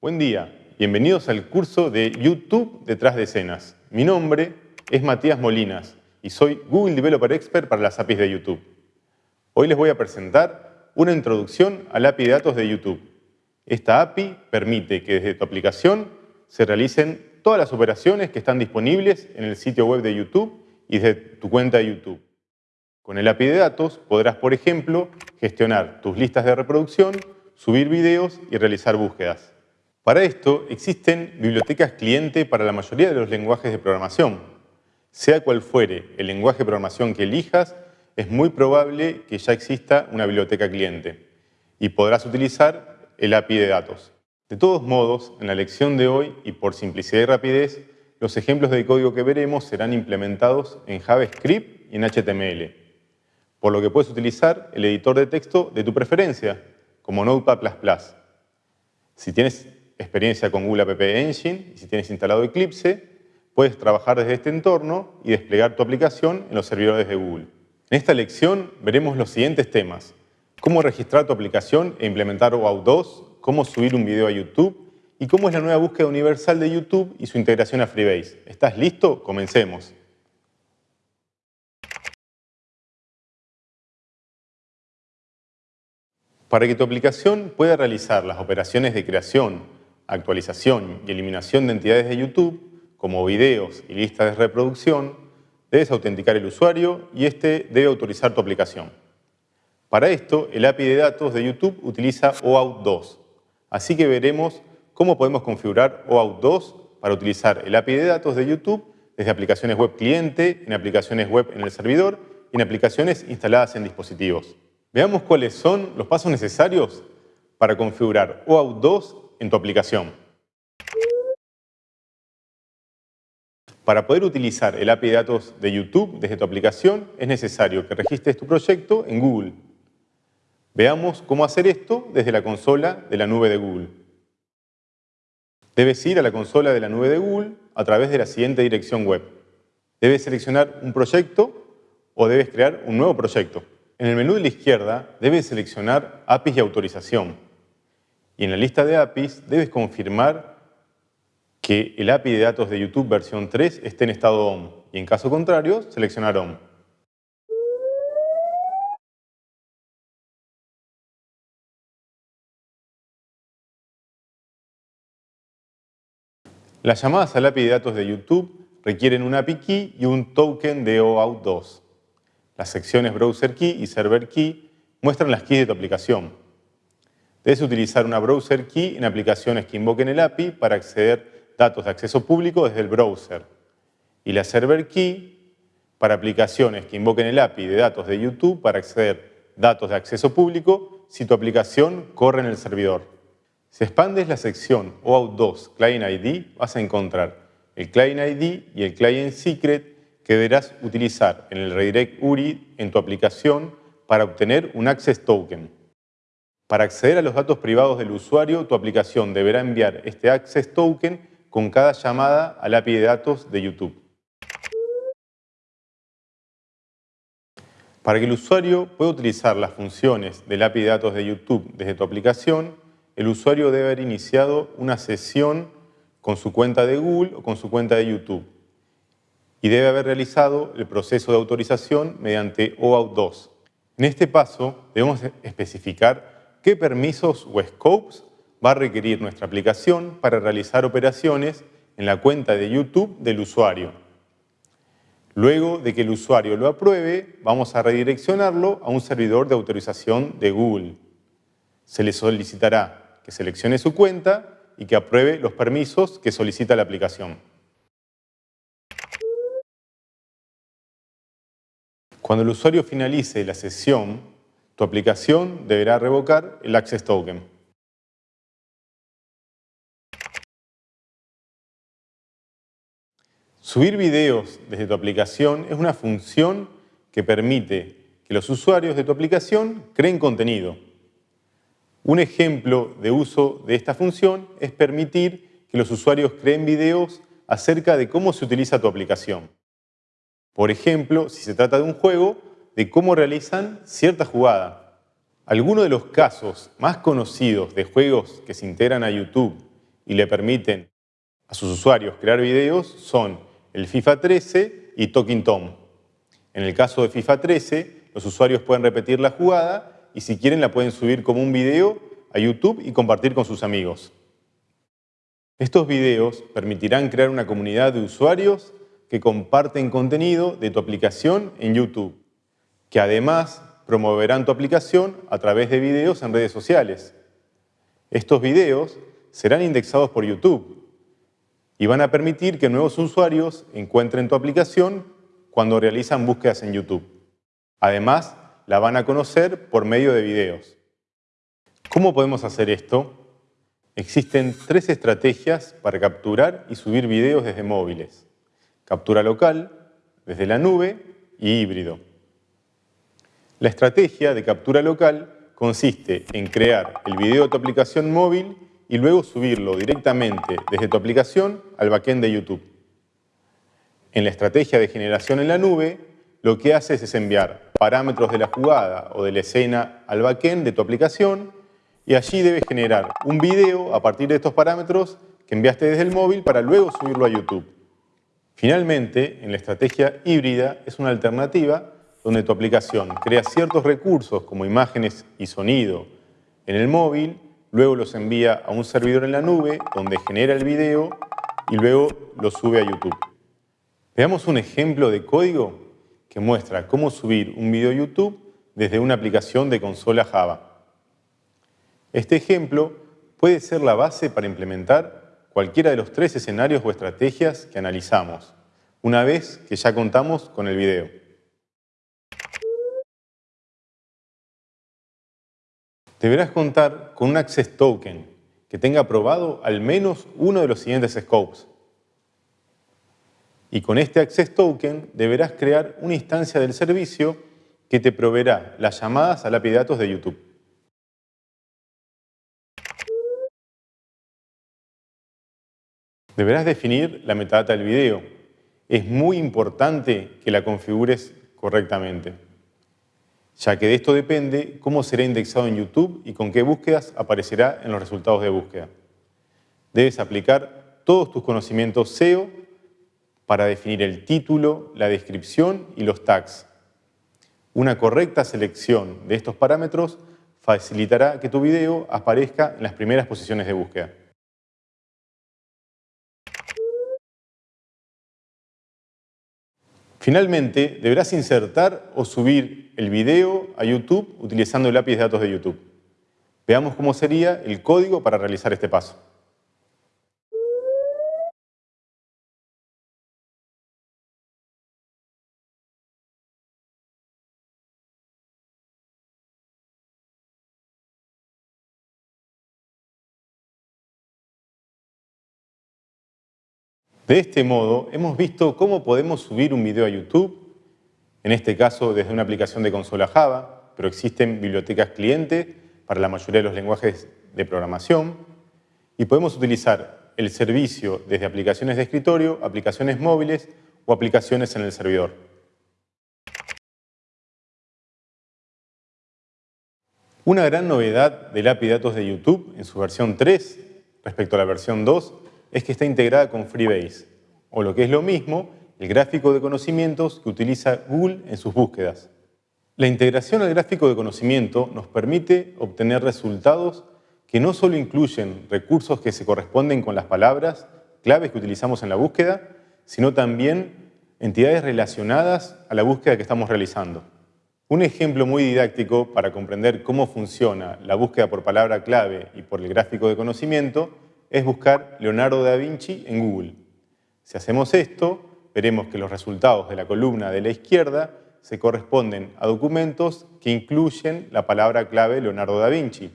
Buen día, bienvenidos al curso de YouTube detrás de escenas. Mi nombre es Matías Molinas y soy Google Developer Expert para las APIs de YouTube. Hoy les voy a presentar una introducción al API de datos de YouTube. Esta API permite que desde tu aplicación se realicen todas las operaciones que están disponibles en el sitio web de YouTube y desde tu cuenta de YouTube. Con el API de datos podrás, por ejemplo, gestionar tus listas de reproducción, subir videos y realizar búsquedas. Para esto existen bibliotecas cliente para la mayoría de los lenguajes de programación. Sea cual fuere el lenguaje de programación que elijas, es muy probable que ya exista una biblioteca cliente y podrás utilizar el API de datos. De todos modos, en la lección de hoy y por simplicidad y rapidez, los ejemplos de código que veremos serán implementados en JavaScript y en HTML, por lo que puedes utilizar el editor de texto de tu preferencia, como Notepad++. Si tienes experiencia con Google App Engine y si tienes instalado Eclipse, puedes trabajar desde este entorno y desplegar tu aplicación en los servidores de Google. En esta lección veremos los siguientes temas. Cómo registrar tu aplicación e implementar OAuth 2, cómo subir un video a YouTube y cómo es la nueva búsqueda universal de YouTube y su integración a Freebase. ¿Estás listo? Comencemos. Para que tu aplicación pueda realizar las operaciones de creación, actualización y eliminación de entidades de YouTube, como videos y listas de reproducción, debes autenticar el usuario y este debe autorizar tu aplicación. Para esto, el API de datos de YouTube utiliza OAuth 2, así que veremos cómo podemos configurar OAuth 2 para utilizar el API de datos de YouTube desde aplicaciones web cliente, en aplicaciones web en el servidor y en aplicaciones instaladas en dispositivos. Veamos cuáles son los pasos necesarios para configurar OAuth 2 en tu aplicación. Para poder utilizar el API de datos de YouTube desde tu aplicación es necesario que registres tu proyecto en Google. Veamos cómo hacer esto desde la consola de la nube de Google. Debes ir a la consola de la nube de Google a través de la siguiente dirección web. Debes seleccionar un proyecto o debes crear un nuevo proyecto. En el menú de la izquierda debes seleccionar APIs y autorización. Y en la lista de APIs debes confirmar que el API de datos de YouTube versión 3 esté en estado ON y en caso contrario seleccionar ON. Las llamadas al API de datos de YouTube requieren un API Key y un token de OAuth 2. Las secciones Browser Key y Server Key muestran las keys de tu aplicación. Debes utilizar una Browser Key en aplicaciones que invoquen el API para acceder datos de acceso público desde el browser. Y la Server Key para aplicaciones que invoquen el API de datos de YouTube para acceder datos de acceso público si tu aplicación corre en el servidor. Si expandes la sección OAuth 2 Client ID, vas a encontrar el Client ID y el Client Secret que deberás utilizar en el redirect URI en tu aplicación para obtener un Access Token. Para acceder a los datos privados del usuario, tu aplicación deberá enviar este Access Token con cada llamada al API de datos de YouTube. Para que el usuario pueda utilizar las funciones del API de datos de YouTube desde tu aplicación, el usuario debe haber iniciado una sesión con su cuenta de Google o con su cuenta de YouTube y debe haber realizado el proceso de autorización mediante OAuth 2. En este paso debemos especificar qué permisos o scopes va a requerir nuestra aplicación para realizar operaciones en la cuenta de YouTube del usuario. Luego de que el usuario lo apruebe, vamos a redireccionarlo a un servidor de autorización de Google. Se le solicitará que seleccione su cuenta y que apruebe los permisos que solicita la aplicación. Cuando el usuario finalice la sesión, tu aplicación deberá revocar el Access Token. Subir videos desde tu aplicación es una función que permite que los usuarios de tu aplicación creen contenido. Un ejemplo de uso de esta función es permitir que los usuarios creen videos acerca de cómo se utiliza tu aplicación. Por ejemplo, si se trata de un juego, de cómo realizan cierta jugada. Algunos de los casos más conocidos de juegos que se integran a YouTube y le permiten a sus usuarios crear videos son el FIFA 13 y Talking Tom. En el caso de FIFA 13, los usuarios pueden repetir la jugada y si quieren la pueden subir como un video a YouTube y compartir con sus amigos. Estos videos permitirán crear una comunidad de usuarios que comparten contenido de tu aplicación en YouTube, que además promoverán tu aplicación a través de videos en redes sociales. Estos videos serán indexados por YouTube y van a permitir que nuevos usuarios encuentren tu aplicación cuando realizan búsquedas en YouTube. Además, la van a conocer por medio de videos. ¿Cómo podemos hacer esto? Existen tres estrategias para capturar y subir videos desde móviles. Captura local, desde la nube y híbrido. La estrategia de captura local consiste en crear el video de tu aplicación móvil y luego subirlo directamente desde tu aplicación al backend de YouTube. En la estrategia de generación en la nube, lo que haces es enviar parámetros de la jugada o de la escena al backend de tu aplicación y allí debes generar un video a partir de estos parámetros que enviaste desde el móvil para luego subirlo a YouTube. Finalmente, en la estrategia híbrida es una alternativa donde tu aplicación crea ciertos recursos como imágenes y sonido en el móvil, luego los envía a un servidor en la nube donde genera el video y luego lo sube a YouTube. Veamos un ejemplo de código que muestra cómo subir un video a YouTube desde una aplicación de consola Java. Este ejemplo puede ser la base para implementar cualquiera de los tres escenarios o estrategias que analizamos, una vez que ya contamos con el video. Deberás contar con un Access Token que tenga aprobado al menos uno de los siguientes scopes y con este Access Token deberás crear una instancia del servicio que te proveerá las llamadas al API de datos de YouTube. Deberás definir la metadata del video. Es muy importante que la configures correctamente, ya que de esto depende cómo será indexado en YouTube y con qué búsquedas aparecerá en los resultados de búsqueda. Debes aplicar todos tus conocimientos SEO para definir el título, la descripción y los tags. Una correcta selección de estos parámetros facilitará que tu video aparezca en las primeras posiciones de búsqueda. Finalmente, deberás insertar o subir el video a YouTube utilizando el API de datos de YouTube. Veamos cómo sería el código para realizar este paso. De este modo, hemos visto cómo podemos subir un video a YouTube, en este caso desde una aplicación de consola Java, pero existen bibliotecas cliente para la mayoría de los lenguajes de programación, y podemos utilizar el servicio desde aplicaciones de escritorio, aplicaciones móviles o aplicaciones en el servidor. Una gran novedad del API datos de YouTube en su versión 3 respecto a la versión 2 es que está integrada con Freebase, o lo que es lo mismo, el gráfico de conocimientos que utiliza Google en sus búsquedas. La integración al gráfico de conocimiento nos permite obtener resultados que no solo incluyen recursos que se corresponden con las palabras, claves que utilizamos en la búsqueda, sino también entidades relacionadas a la búsqueda que estamos realizando. Un ejemplo muy didáctico para comprender cómo funciona la búsqueda por palabra clave y por el gráfico de conocimiento es buscar Leonardo da Vinci en Google. Si hacemos esto, veremos que los resultados de la columna de la izquierda se corresponden a documentos que incluyen la palabra clave Leonardo da Vinci.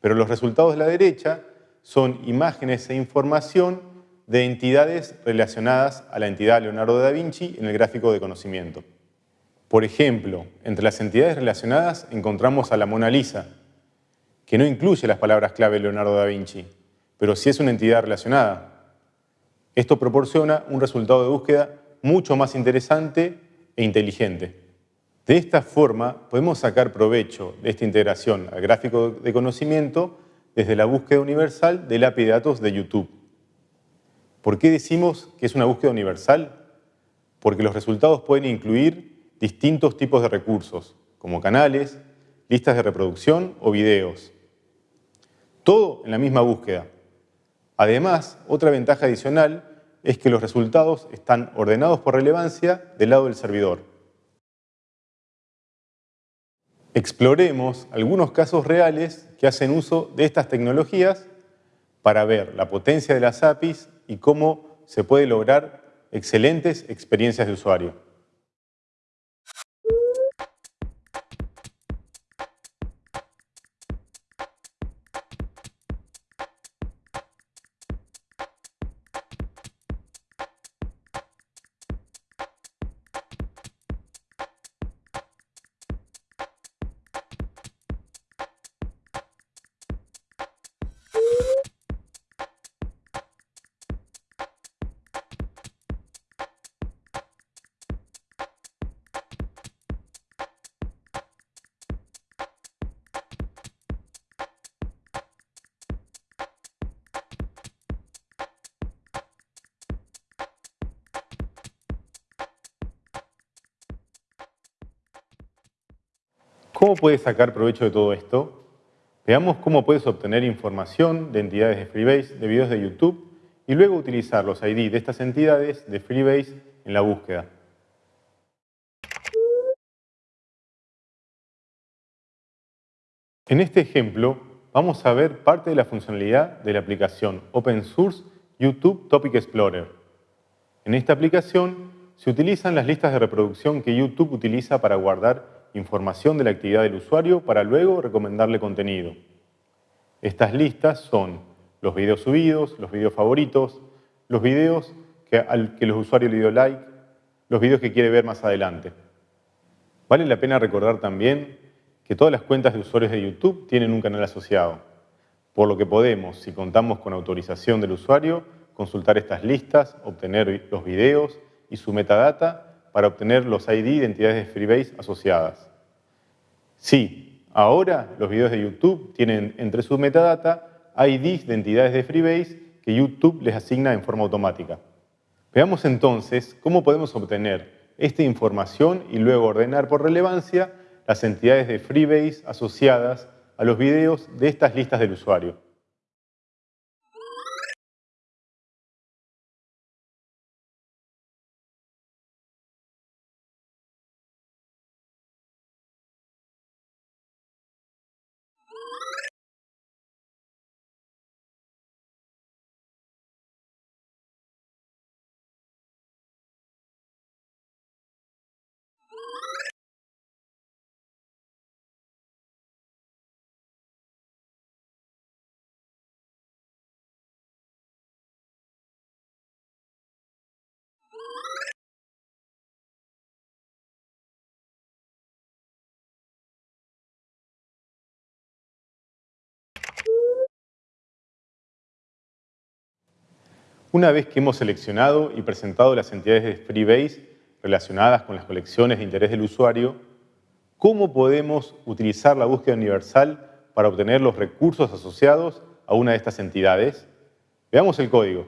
Pero los resultados de la derecha son imágenes e información de entidades relacionadas a la entidad Leonardo da Vinci en el gráfico de conocimiento. Por ejemplo, entre las entidades relacionadas encontramos a la Mona Lisa, que no incluye las palabras clave Leonardo da Vinci, pero sí es una entidad relacionada. Esto proporciona un resultado de búsqueda mucho más interesante e inteligente. De esta forma podemos sacar provecho de esta integración al gráfico de conocimiento desde la búsqueda universal del API de datos de YouTube. ¿Por qué decimos que es una búsqueda universal? Porque los resultados pueden incluir distintos tipos de recursos, como canales, listas de reproducción o videos. Todo en la misma búsqueda. Además, otra ventaja adicional es que los resultados están ordenados por relevancia del lado del servidor. Exploremos algunos casos reales que hacen uso de estas tecnologías para ver la potencia de las APIs y cómo se puede lograr excelentes experiencias de usuario. ¿Cómo puedes sacar provecho de todo esto? Veamos cómo puedes obtener información de entidades de Freebase de videos de YouTube y luego utilizar los ID de estas entidades de Freebase en la búsqueda. En este ejemplo vamos a ver parte de la funcionalidad de la aplicación Open Source YouTube Topic Explorer. En esta aplicación se utilizan las listas de reproducción que YouTube utiliza para guardar información de la actividad del usuario para luego recomendarle contenido. Estas listas son los videos subidos, los videos favoritos, los videos que, al que los usuarios le dio like, los videos que quiere ver más adelante. Vale la pena recordar también que todas las cuentas de usuarios de YouTube tienen un canal asociado, por lo que podemos, si contamos con autorización del usuario, consultar estas listas, obtener los videos y su metadata para obtener los ID de entidades de Freebase asociadas. Sí, ahora los videos de YouTube tienen entre su metadata IDs de entidades de Freebase que YouTube les asigna en forma automática. Veamos entonces cómo podemos obtener esta información y luego ordenar por relevancia las entidades de Freebase asociadas a los videos de estas listas del usuario. Una vez que hemos seleccionado y presentado las entidades de Freebase relacionadas con las colecciones de interés del usuario, ¿cómo podemos utilizar la búsqueda universal para obtener los recursos asociados a una de estas entidades? Veamos el código.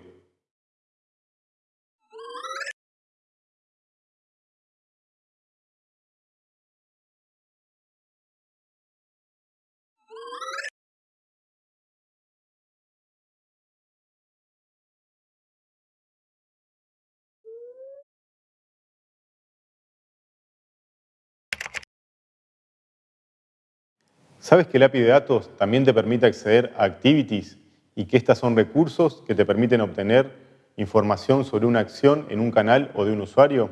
¿Sabes que el API de datos también te permite acceder a activities y que estas son recursos que te permiten obtener información sobre una acción en un canal o de un usuario?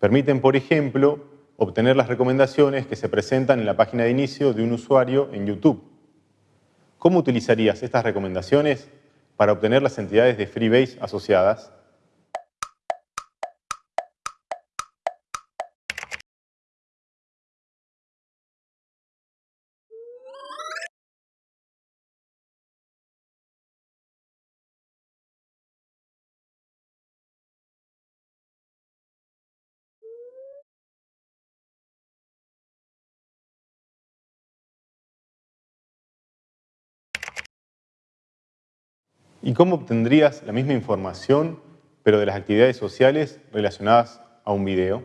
Permiten, por ejemplo, obtener las recomendaciones que se presentan en la página de inicio de un usuario en YouTube. ¿Cómo utilizarías estas recomendaciones para obtener las entidades de Freebase asociadas? ¿Y cómo obtendrías la misma información, pero de las actividades sociales relacionadas a un video?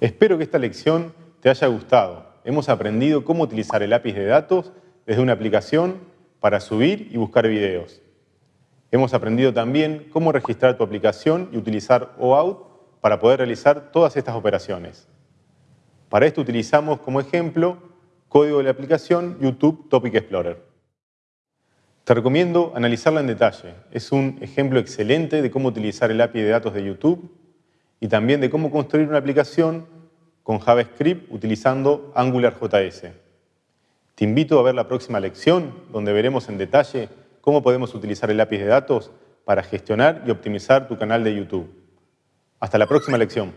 Espero que esta lección te haya gustado. Hemos aprendido cómo utilizar el lápiz de datos desde una aplicación para subir y buscar videos. Hemos aprendido también cómo registrar tu aplicación y utilizar OAuth para poder realizar todas estas operaciones. Para esto utilizamos como ejemplo código de la aplicación YouTube Topic Explorer. Te recomiendo analizarla en detalle. Es un ejemplo excelente de cómo utilizar el API de datos de YouTube y también de cómo construir una aplicación con JavaScript utilizando AngularJS. Te invito a ver la próxima lección donde veremos en detalle cómo podemos utilizar el API de datos para gestionar y optimizar tu canal de YouTube. Hasta la próxima lección.